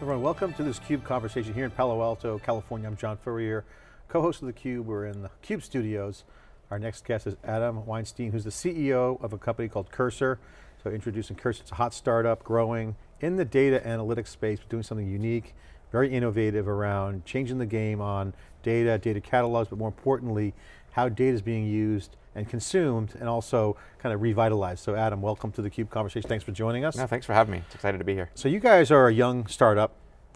Everyone, welcome to this CUBE conversation here in Palo Alto, California. I'm John Furrier, co-host of theCUBE. We're in the CUBE studios. Our next guest is Adam Weinstein, who's the CEO of a company called Cursor. So introducing Cursor, it's a hot startup, growing in the data analytics space, doing something unique, very innovative around changing the game on data, data catalogs, but more importantly, how data is being used and consumed and also kind of revitalized. So Adam, welcome to the CUBE conversation. Thanks for joining us. No, thanks for having me. It's excited to be here. So you guys are a young startup.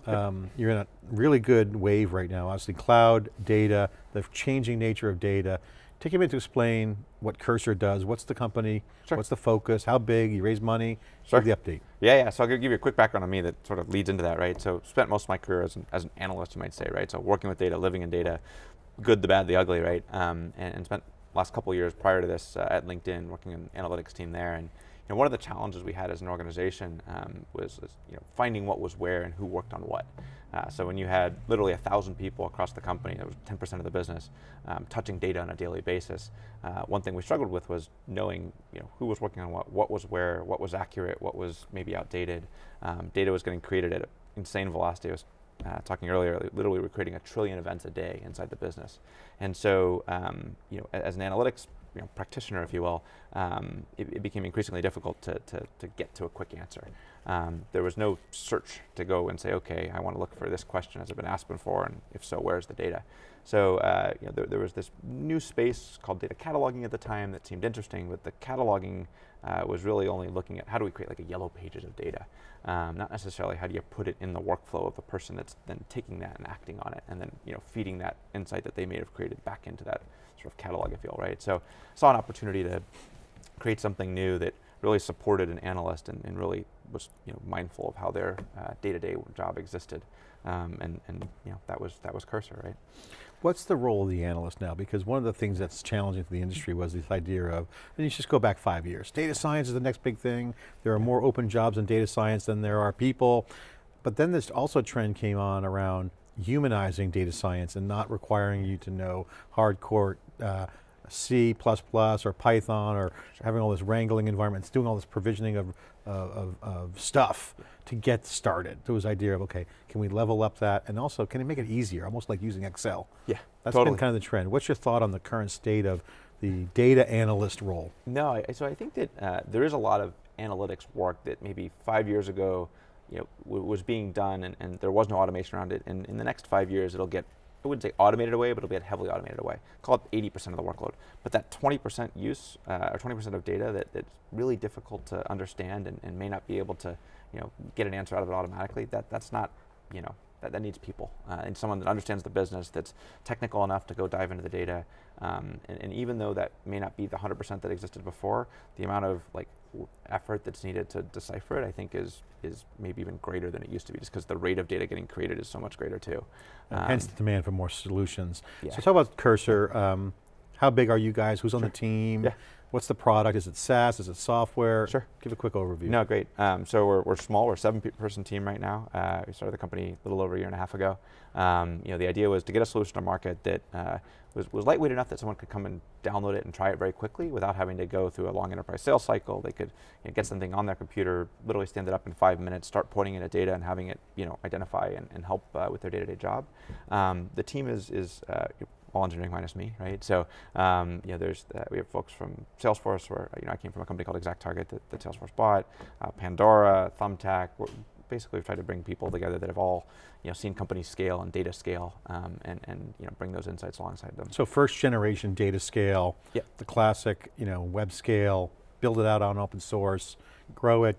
Um, you're in a really good wave right now. Obviously cloud, data, the changing nature of data. Take a minute to explain what Cursor does. What's the company? Sure. What's the focus? How big? You raise money? Sure. Give the update. Yeah, yeah, so I'll give you a quick background on me that sort of leads into that, right? So spent most of my career as an, as an analyst, you might say, right? So working with data, living in data, good, the bad, the ugly, right? Um, and, and spent last couple years prior to this uh, at LinkedIn, working in the analytics team there. And you know, one of the challenges we had as an organization um, was, was, you know, finding what was where and who worked on what. Uh, so when you had literally a thousand people across the company, that was 10% of the business, um, touching data on a daily basis, uh, one thing we struggled with was knowing you know, who was working on what, what was where, what was accurate, what was maybe outdated. Um, data was getting created at an insane velocity. It was uh, talking earlier, literally we're creating a trillion events a day inside the business. And so, um, you know, as an analytics you know, practitioner, if you will, um, it, it, became increasingly difficult to, to, to, get to a quick answer. Um, there was no search to go and say, okay, I want to look for this question, has it been asked before, and if so, where's the data? So uh, you know, there, there, was this new space called data cataloging at the time that seemed interesting, but the cataloging uh, was really only looking at how do we create like a yellow pages of data, um, not necessarily how do you put it in the workflow of the person that's then taking that and acting on it, and then you know feeding that insight that they may have created back into that sort of catalog, if you will, right? So saw an opportunity to create something new that really supported an analyst and, and really was you know, mindful of how their uh, day-to-day -day job existed. Um, and, and you know, that was, that was Cursor, right? What's the role of the analyst now? Because one of the things that's challenging for the industry was this idea of, and you just go back five years, data science is the next big thing. There are more open jobs in data science than there are people. But then this also trend came on around humanizing data science and not requiring you to know hardcore uh, C++ or Python or having all this wrangling environments, doing all this provisioning of, uh, of, of, stuff to get started. There was idea of, okay, can we level up that? And also, can it make it easier, almost like using Excel? Yeah, That's totally. been kind of the trend. What's your thought on the current state of the data analyst role? No, so I think that uh, there is a lot of analytics work that maybe five years ago you know, was being done and, and, there was no automation around it. And in the next five years, it'll get I wouldn't say automated away, but it'll get heavily automated away. Call it 80% of the workload. But that 20% use, uh, or 20% of data that, that's really difficult to understand and, and, may not be able to, you know, get an answer out of it automatically, that, that's not, you know, that, that needs people. Uh, and someone that understands the business, that's technical enough to go dive into the data. Um, and, and even though that may not be the 100% that existed before, the amount of like effort that's needed to decipher it, I think is is maybe even greater than it used to be, just because the rate of data getting created is so much greater too. Um, hence the demand for more solutions. Yeah. So talk about Cursor. Um, how big are you guys? Who's on the team? Yeah. What's the product? Is it SaaS? Is it software? Sure. Give a quick overview. No, great. Um, so we're, we're small. We're a seven-person team right now. Uh, we started the company a little over a year and a half ago. Um, you know, the idea was to get a solution to market that uh, was, was lightweight enough that someone could come and download it and try it very quickly without having to go through a long enterprise sales cycle. They could you know, get something on their computer, literally stand it up in five minutes, start pointing it at data and having it you know, identify and, and help uh, with their day-to-day -day job. Um, the team is, is uh, all engineering minus me, right? So um, you know, there's uh, we have folks from Salesforce, where you know I came from a company called Exact Target that, that Salesforce bought, uh, Pandora, Thumbtack. Basically, we've tried to bring people together that have all you know seen companies scale and data scale, um, and and you know bring those insights alongside them. So first generation data scale, yep. the classic you know web scale, build it out on open source, grow it,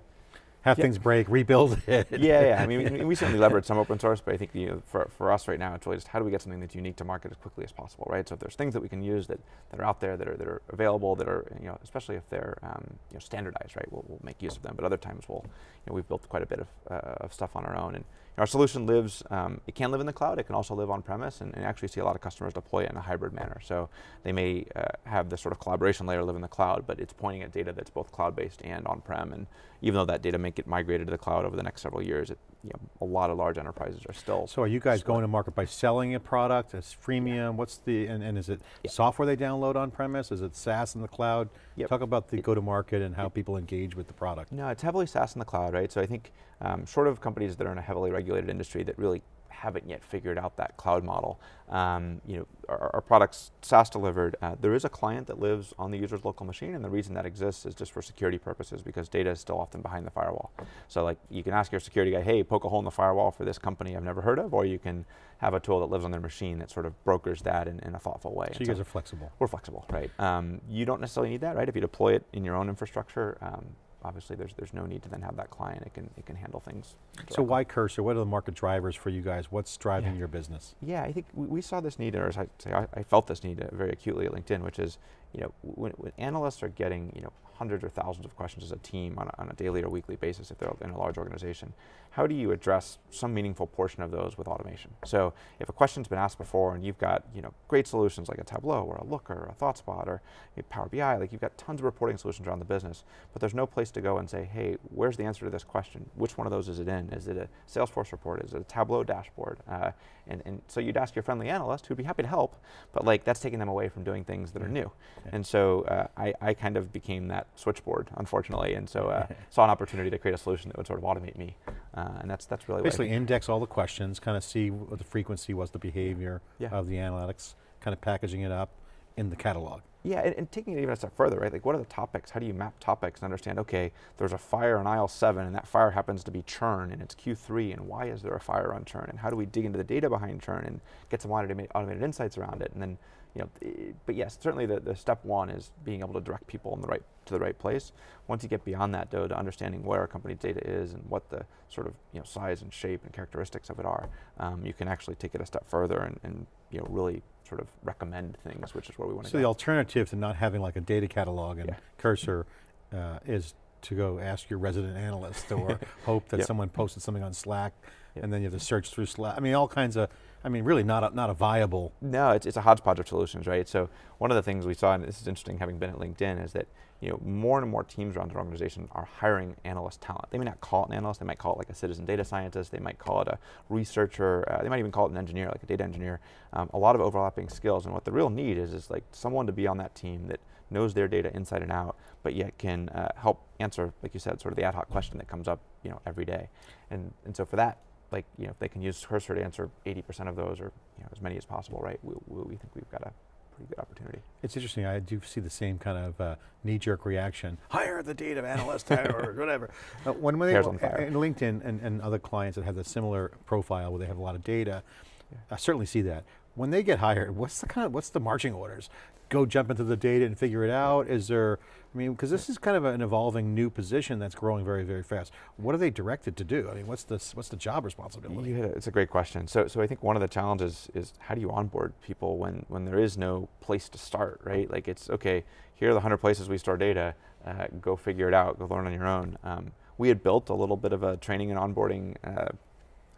have things break, rebuild it. Yeah, yeah. I mean, we, we, certainly leverage some open source, but I think you know, for, for us right now, it's really just how do we get something that's unique to market as quickly as possible, right? So if there's things that we can use that, that are out there, that are, that are available, that are, you know, especially if they're um, you know, standardized, right, we'll, we'll make use of them. But other times we'll, you know, we've built quite a bit of, uh, of stuff on our own. And our solution lives, um, it can live in the cloud, it can also live on premise, and, and, actually see a lot of customers deploy it in a hybrid manner. So they may uh, have this sort of collaboration layer live in the cloud, but it's pointing at data that's both cloud-based and on-prem, and even though that data may get migrated to the cloud over the next several years, it, you know, a lot of large enterprises are still. So are you guys going to market by selling a product, as freemium, what's the, and, and is it Yeah. software they download on premise, is it SaaS in the cloud? Yep. Talk about the go-to-market and how people engage with the product. No, it's heavily SaaS in the cloud, right? So I think um, short of companies that are in a heavily regulated industry that really haven't yet figured out that cloud model, um, you know, our, our products SaaS delivered. Uh, there is a client that lives on the user's local machine, and the reason that exists is just for security purposes because data is still often behind the firewall. So like you can ask your security guy, hey, poke a hole in the firewall for this company I've never heard of, or you can have a tool that lives on their machine that sort of brokers that in, in a thoughtful way. So And you guys are flexible. we're flexible, right? Um, you don't necessarily need that, right? If you deploy it in your own infrastructure, um, obviously there's there's no need to then have that client. It can it can handle things. So why Cursor? What are the market drivers for you guys? What's driving Yeah. your business? Yeah, I think we, we saw this need, or as I say, I, I felt this need very acutely at LinkedIn, which is, you know, when, when analysts are getting, you know, hundreds or thousands of questions as a team on a, on a daily or weekly basis if they're in a large organization, how do you address some meaningful portion of those with automation? So if a question's been asked before and you've got, you know, great solutions like a Tableau or a Looker or a ThoughtSpot or Power BI, like you've got tons of reporting solutions around the business, but there's no place to go and say, hey, where's the answer to this question? Which one of those is it in? Is it a Salesforce report? Is it a Tableau dashboard? Uh, and, and so you'd ask your friendly analyst who'd be happy to help, but like that's taking them away from doing things that are new. Yeah. And so uh, I, I kind of became that switchboard, unfortunately, and so uh, saw an opportunity to create a solution that would sort of automate me, uh, and that's that's really Basically index all the questions, kind of see what the frequency was, the behavior Yeah. of the analytics, kind of packaging it up in the catalog. Yeah, and, and taking it even a step further, right? Like, what are the topics? How do you map topics and understand? Okay, there's a fire on aisle seven, and that fire happens to be churn, and it's Q3, and why is there a fire on churn? And how do we dig into the data behind churn and get some automated, automated insights around it? And then, you know, i- but yes, certainly the, the step one is being able to direct people in the right to the right place. Once you get beyond that, though, to understanding where a company's data is and what the sort of you know size and shape and characteristics of it are, um, you can actually take it a step further and, and you know really sort of recommend things, which is where we want to do. So go. the alternative to not having like a data catalog and Yeah. Cursor uh, is to go ask your resident analyst or hope that Yep. someone posted something on Slack Yep. and then you have to search through Slack. I mean, all kinds of, I mean, really not a, not a viable, No, it's, it's a hodgepodge of solutions, right? So one of the things we saw, and this is interesting having been at LinkedIn, is that you know more and more teams around their organization are hiring analyst talent. They may not call it an analyst, they might call it like a citizen data scientist, they might call it a researcher, uh, they might even call it an engineer, like a data engineer. Um, a lot of overlapping skills, and what the real need is is like someone to be on that team that knows their data inside and out, but yet can uh, help answer, like you said, sort of the ad hoc question that comes up, you know, every day. And and so for that, like you know, if they can use Cursor to answer 80% of those, or you know, as many as possible, right? We, we, we think we've got a pretty good opportunity. it's interesting, I do see the same kind of uh, knee-jerk reaction. Hire the data analyst or whatever. Uh, when when they, on fire. and LinkedIn and, and other clients that have a similar profile where they have a lot of data, Yeah. I certainly see that. When they get hired, what's the kind of, what's the marching orders? Go jump into the data and figure it out? Is there, I mean, because this is kind of an evolving new position that's growing very, very fast. What are they directed to do? I mean, what's the, what's the job responsibility? It. It's a great question. So, so I think one of the challenges is how do you onboard people when, when there is no place to start, right? Like it's okay. Here are the hundred places we store data. Uh, go figure it out. Go learn on your own. Um, we had built a little bit of a training and onboarding. Uh,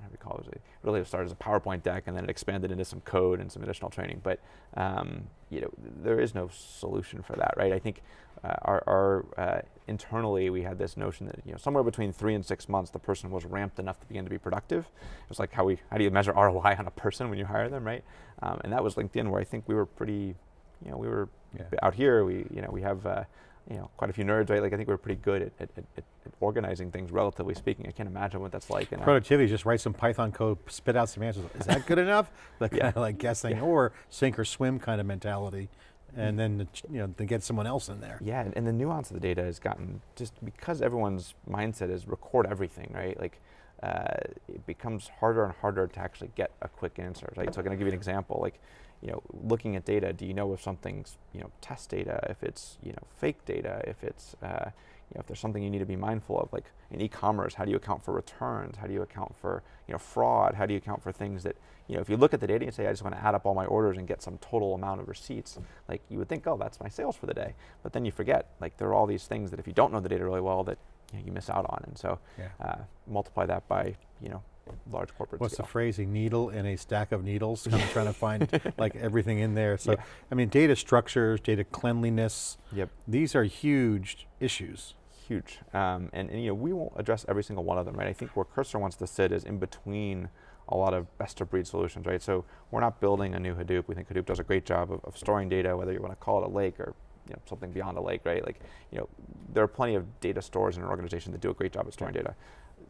how do we call it? It really started as a PowerPoint deck, and then it expanded into some code and some additional training. But um, you know, there is no solution for that, right? I think uh, our, our uh, internally we had this notion that you know somewhere between three and six months the person was ramped enough to begin to be productive. It was like how we how do you measure ROI on a person when you hire them, right? Um, and that was LinkedIn, where I think we were pretty, you know, we were Yeah. out here. We you know we have. Uh, you know, quite a few nerds, right? Like I think we're pretty good at, at, at, at organizing things, relatively speaking. I can't imagine what that's like. In a- Productivity, just write some Python code, spit out some answers. Is that good enough? That Yeah. kind of like guessing, Yeah. or sink or swim kind of mentality, and then you know to get someone else in there. Yeah, and, and the nuance of the data has gotten just because everyone's mindset is record everything, right? Like uh, it becomes harder and harder to actually get a quick answer, right? So I'm going to give you an example. Like, you know, looking at data, do you know if something's you know test data, if it's you know fake data, if it's uh, you know if there's something you need to be mindful of, like in e-commerce, how do you account for returns? How do you account for you know fraud? How do you account for things that you know if you look at the data and say I just want to add up all my orders and get some total amount of receipts, like you would think, oh, that's my sales for the day, but then you forget like there are all these things that if you don't know the data really well that you, know, you miss out on, and so Yeah. uh, multiply that by you know large corporate What's the scale. phrase? A needle in a stack of needles, kind of trying to find like everything in there. So, Yeah. I mean, data structures, data cleanliness, Yep. these are huge issues. huge. Um, and, and you know, we won't address every single one of them, right? I think where Cursor wants to sit is in between a lot of best of breed solutions, right? So we're not building a new Hadoop. We think Hadoop does a great job of, of storing data, whether you want to call it a lake or you know, something beyond a lake, right? Like, you know, there are plenty of data stores in an organization that do a great job at storing data.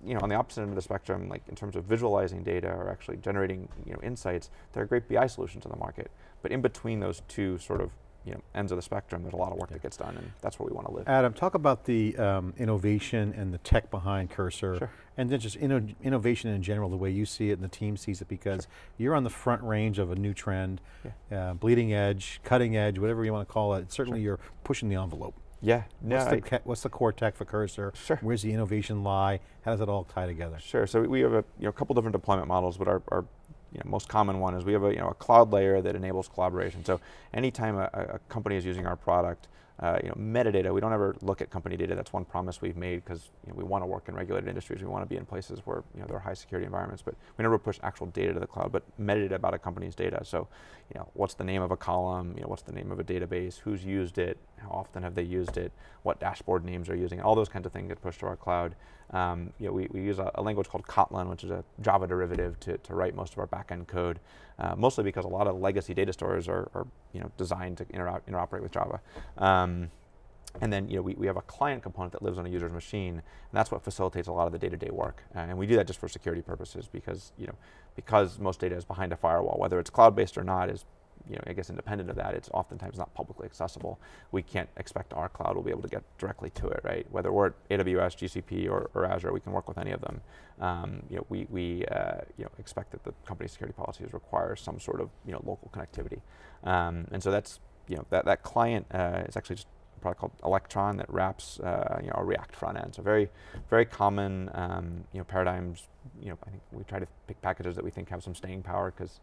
You know, on the opposite end of the spectrum, like in terms of visualizing data or actually generating, you know, insights, there are great BI solutions in the market. But in between those two sort of you know, ends of the spectrum, there's a lot of work yeah. that gets done, and that's where we want to live. Adam, talk about the um, innovation and the tech behind Cursor, sure. and then just inno innovation in general, the way you see it and the team sees it, because sure. you're on the front range of a new trend, yeah. uh, bleeding edge, cutting edge, whatever you want to call it. Certainly, sure. you're pushing the envelope. Yeah. No, what's, the, what's, the, core tech for Cursor? Sure. Where's the innovation lie? How does it all tie together? Sure. So we have a you know, couple different deployment models, but our, our you know, most common one is we have a, you know, a cloud layer that enables collaboration. So anytime a, a company is using our product, uh, you know, metadata, we don't ever look at company data. That's one promise we've made because you know, we want to work in regulated industries. We want to be in places where you know, there are high security environments, but we never push actual data to the cloud, but metadata about a company's data. So, you know, what's the name of a column? You know, what's the name of a database? Who's used it? How often have they used it? What dashboard names are using? All those kinds of things get pushed to our cloud. Um, you know, we, we use a, a, language called Kotlin, which is a Java derivative to, to write most of our backend code, uh, mostly because a lot of legacy data stores are, are you know, designed to interoperate with Java. Um, and then you know, we, we have a client component that lives on a user's machine, and that's what facilitates a lot of the day-to-day -day work. Uh, and we do that just for security purposes because, you know, because most data is behind a firewall, whether it's cloud-based or not is you know, I guess independent of that, it's oftentimes not publicly accessible. We can't expect our cloud will be able to get directly to it, right? Whether we're at AWS, GCP, or, or Azure, we can work with any of them. Um, you know, we, we uh, you know, expect that the company security policies require some sort of you know, local connectivity. Um, and so that's, you know, that, that client uh, is actually just a product called Electron that wraps uh, you know, a React front end. So very, very common um, you know, paradigms. You know, I think we try to pick packages that we think have some staying power because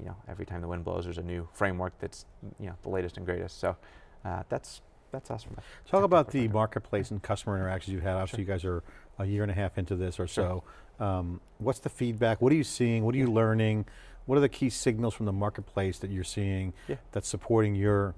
you know, every time the wind blows, there's a new framework that's, you know, the latest and greatest. So uh, that's that's us. From Talk about the marketplace and customer interactions you've had. Obviously, sure. you guys are a year and a half into this or sure. so. Um, what's the feedback? What are you seeing? What are you learning? What are the key signals from the marketplace that you're seeing yeah. that's supporting your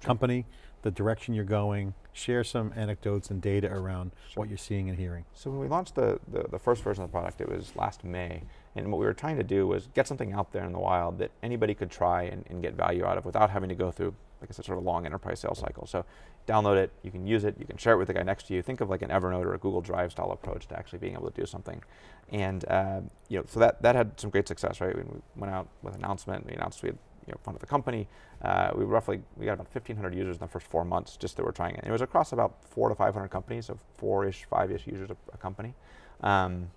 sure. company, the direction you're going? Share some anecdotes and data around what you're seeing and hearing. So when we launched the, the, the first version of the product, it was last May, and what we were trying to do was get something out there in the wild that anybody could try and, and get value out of without having to go through, like I said, sort of a long enterprise sales cycle. So download it, you can use it, you can share it with the guy next to you. Think of like an Evernote or a Google Drive style approach to actually being able to do something. And uh, you know, so that, that had some great success, right? We went out with an announcement, we announced we had you know, funded the company. Uh, we roughly, we got about 1,500 users in the first four months just that we were trying it. And it was across about four to 500 companies, so four-ish, five-ish users a, a company. Um,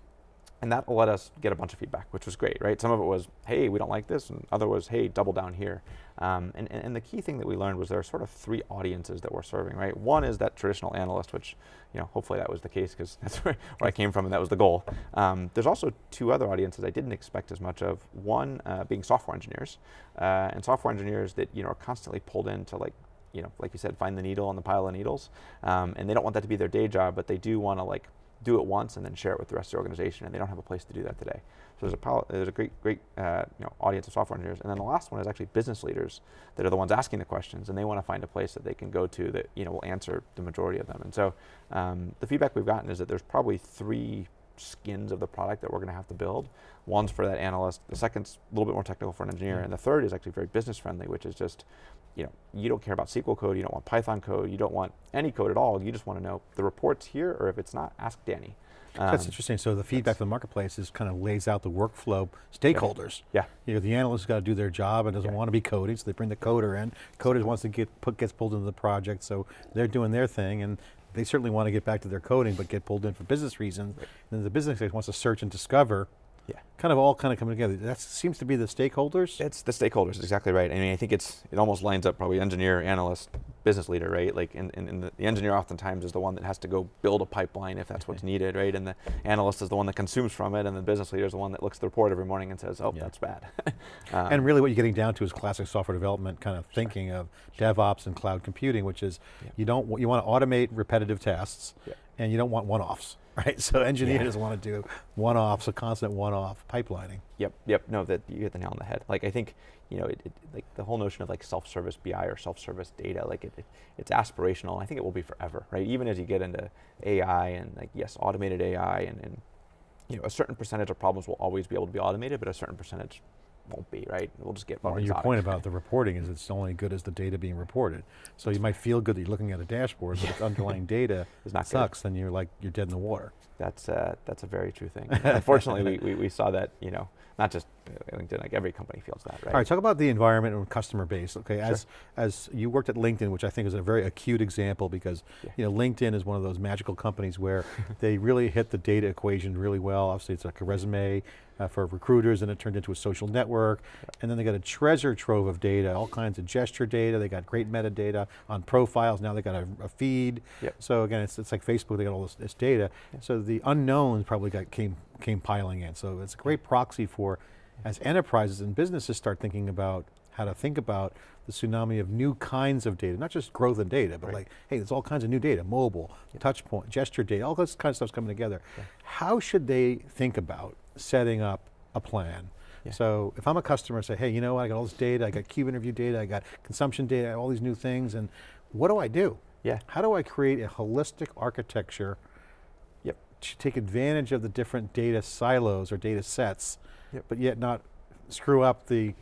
and that let us get a bunch of feedback, which was great, right? Some of it was, hey, we don't like this, and other was, hey, double down here. Um, and, and, and, the key thing that we learned was there are sort of three audiences that we're serving, right? One is that traditional analyst, which, you know, hopefully that was the case because that's where, where, I came from and that was the goal. Um, there's also two other audiences I didn't expect as much of. One uh, being software engineers, uh, and software engineers that, you know, are constantly pulled into like you know, like you said, find the needle on the pile of needles. Um, and they don't want that to be their day job, but they do want to like do it once and then share it with the rest of the organization, and they don't have a place to do that today. So there's a, there's a great, great uh, you know, audience of software engineers. And then the last one is actually business leaders that are the ones asking the questions, and they want to find a place that they can go to that you know, will answer the majority of them. And so um, the feedback we've gotten is that there's probably three skins of the product that we're going to have to build. One's for that analyst, the second's a little bit more technical for an engineer, mm. and the third is actually very business friendly, which is just, you know, you don't care about SQL code, you don't want Python code, you don't want any code at all, you just want to know the report's here, or if it's not, ask Danny. Um, that's interesting. So the feedback from the marketplace is kind of lays out the workflow stakeholders. Yeah. You know, the analyst's got to do their job and doesn't yeah. want to be coding, so they bring the coder in. Coders wants to get put, gets pulled into the project, so they're doing their thing, and they certainly want to get back to their coding, but get pulled in for business reasons. Right. And then the business wants to search and discover yeah. Kind of all kind of coming together. That seems to be the stakeholders? It's the stakeholders, exactly right. I mean, I think it's it almost lines up probably engineer, analyst, business leader, right? Like, and, and, the, the, engineer oftentimes is the one that has to go build a pipeline if that's what's needed, right? And the analyst is the one that consumes from it, and the business leader is the one that looks at the report every morning and says, oh, yeah. that's bad. um, and really what you're getting down to is classic software development kind of sure. thinking of. DevOps and cloud computing, which is yeah. you don't, you want to automate repetitive tasks, yeah. and you don't want one-offs. right? So engineers yeah. want to do one-offs, a constant one-off pipelining. Yep, yep. No, that you hit the nail on the head. Like I think, you know, it, it, like the whole notion of like self-service BI or self-service data, like it, it, it's aspirational. I think it will be forever, right? Even as you get into AI and like yes, automated AI and, and you know, a certain percentage of problems will always be able to be automated, but a certain percentage won't be, right? We'll just get more Well, your point about the reporting is it's only good as the data being reported. So you might feel good that you're looking at a dashboard, but if underlying data Is not good. sucks, then you're like, you're dead in the water. That's uh, that's a very true thing. Unfortunately, we, we, we saw that, you know, not just uh, LinkedIn, like every company feels that, right? All right, talk about the environment and customer base. Okay, as as you worked at LinkedIn, which I think is a very acute example because Yeah. you know LinkedIn is one of those magical companies where they really hit the data equation really well. Obviously, it's like a resume uh, for recruiters, and it turned into a social network, and then they got a treasure trove of data, all kinds of gesture data. They got great metadata on profiles. Now they got a, a feed. Yep. So again, it's, it's like Facebook. They got all this, this data. So the unknowns probably got came came piling in. So it's a great proxy for as enterprises and businesses start thinking about how to think about the tsunami of new kinds of data, not just growth in data, but Right. like, hey, there's all kinds of new data, mobile, touch point, gesture data, all this kind of stuff's coming together. How should they think about setting up a plan? Yeah. So if I'm a customer, and say, hey, you know what, I got all this data, I got cube interview data, I got consumption data, all these new things, and what do I do? Yeah. How do I create a holistic architecture take advantage of the different data silos or data sets, Yep. but yet not screw up the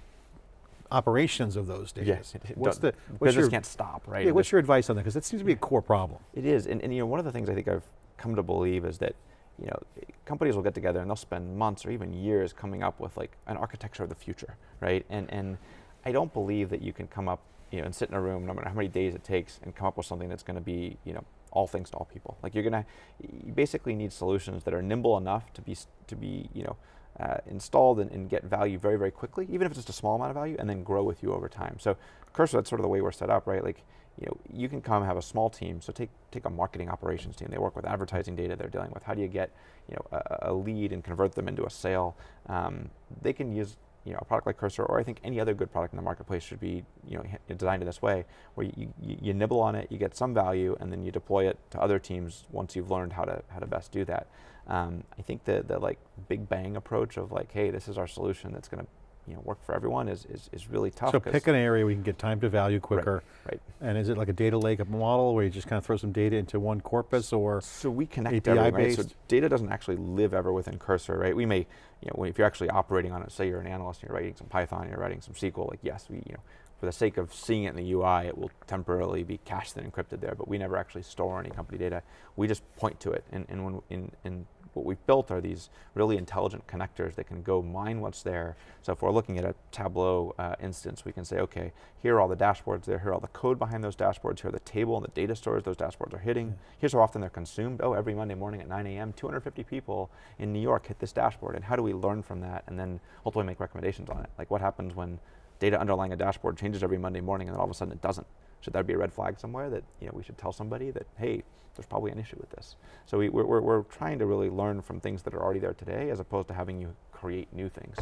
operations of those data? Yes. What's the, what's business your, can't stop, right? yeah, what's your advice on that? Because that seems to be a core problem. It is, and, and you know, one of the things I think I've come to believe is that, you know, companies will get together and they'll spend months or even years coming up with like an architecture of the future, right? And and I don't believe that you can come up, you know, and sit in a room, no matter how many days it takes, and come up with something that's going to be, you know, all things to all people. Like you're gonna, you basically need solutions that are nimble enough to be to be, you know. Uh, installed and, and get value very, very quickly, even if it's just a small amount of value, and then grow with you over time. So, Cursor, that's sort of the way we're set up, right? Like, you know, you can come have a small team. So take take a marketing operations team. They work with advertising data they're dealing with. How do you get you know a, a lead and convert them into a sale? Um, they can use you know a product like Cursor, or I think any other good product in the marketplace should be you know designed in this way, where you, you, you nibble on it, you get some value, and then you deploy it to other teams once you've learned how to how to best do that. Um, I think the the like big bang approach of like, hey, this is our solution that's going to you know work for everyone is is, is really tough. So pick an area where you can get time to value quicker. right. And is it like a data lake model where you just kind of throw some data into one corpus or? So we connect API everything, right? So data doesn't actually live ever within Cursor, right? We may, you know, if you're actually operating on it, say you're an analyst and you're writing some Python, you're writing some SQL, like yes, we, you know, for the sake of seeing it in the UI, it will temporarily be cached and encrypted there, but we never actually store any company data. We just point to it, and, and when in, in what we've built are these really intelligent connectors that can go mine what's there. So if we're looking at a Tableau uh, instance, we can say, okay, here are all the dashboards there, here are all the code behind those dashboards, here are the table and the data stores those dashboards are hitting. Here's how often they're consumed. Oh, every Monday morning at 9 a.m., 250 people in New York hit this dashboard. And how do we learn from that and then ultimately make recommendations on it? Like what happens when data underlying a dashboard changes every Monday morning and then all of a sudden it doesn't? Should there be a red flag somewhere that you know we should tell somebody that hey, there's probably an issue with this? So we, we're, we're, we're trying to really learn from things that are already there today, as opposed to having you create new things.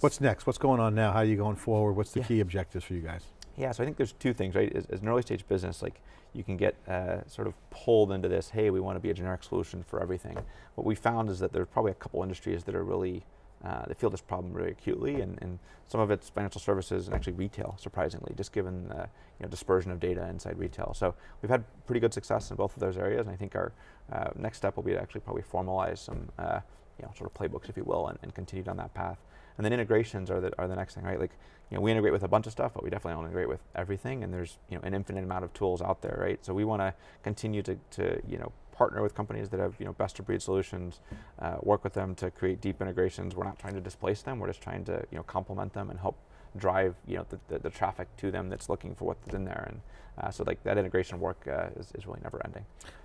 What's next? What's going on now? How are you going forward? What's the Yeah. key objectives for you guys? Yeah, so I think there's two things, right? As, as an early stage business, like you can get uh, sort of pulled into this, hey, we want to be a generic solution for everything. What we found is that there's probably a couple industries that are really, uh, that feel this problem really acutely, and, and some of it's financial services and actually retail, surprisingly, just given the you know, dispersion of data inside retail. So we've had pretty good success in both of those areas, and I think our uh, next step will be to actually probably formalize some uh, you know, sort of playbooks, if you will, and, and continue down that path. And then integrations are the, are the next thing, right? Like, you know, we integrate with a bunch of stuff, but we definitely don't integrate with everything. And there's, you know, an infinite amount of tools out there, right? So we want to continue to, to, you know, partner with companies that have, you know, best of breed solutions, uh, work with them to create deep integrations. We're not trying to displace them. We're just trying to, you know, complement them and help drive, you know, the, the, the traffic to them that's looking for what's in there. And uh, so like that integration work uh, is, is really never ending.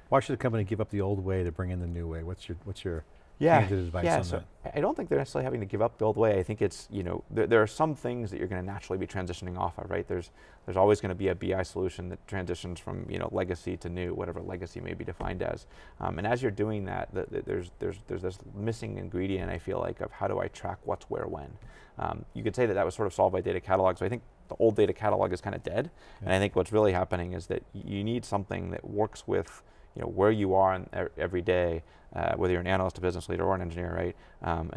Why should a company give up the old way to bring in the new way? What's your, what's your yeah, candid advice yeah, on so that? I- don't think they're necessarily having to give up the old way. I think it's you know there, there are some things that you're going to naturally be transitioning off of, right? There's there's always going to be a BI solution that transitions from you know legacy to new, whatever legacy may be defined as. Um, and as you're doing that, the, the, there's there's there's this missing ingredient I feel like of how do I track what's where when. Um, you could say that that was sort of solved by data catalog. So I think the old data catalog is kind of dead, and I think what's really happening is that you need something that works with you know where you are in, every day, uh, whether you're an analyst, a business leader, or an engineer, right? Um,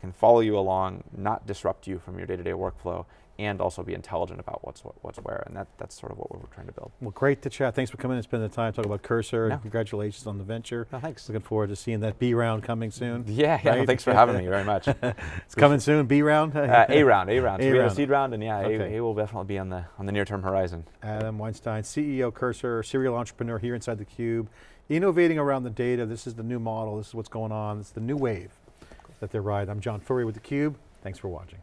can follow you along, not disrupt you from your day-to-day workflow. and also be intelligent about what's what, what's where, and that that's sort of what we're trying to build. Well, great to chat. Thanks for coming and spending the time talking about Cursor. No. Congratulations on the venture. No, thanks. Looking forward to seeing that B round coming soon. Yeah, yeah. no, right? thanks for having me very much. It's coming soon. B round. Uh, a round, A round. So A we have round. a seed round, and yeah, Okay. A, a will definitely be on the on the near term horizon. Adam Weinstein, CEO Cursor, serial entrepreneur here inside theCUBE, innovating around the data. This is the new model. This is what's going on. This is the new wave that they're riding. I'm John Furrier with theCUBE. Thanks for watching.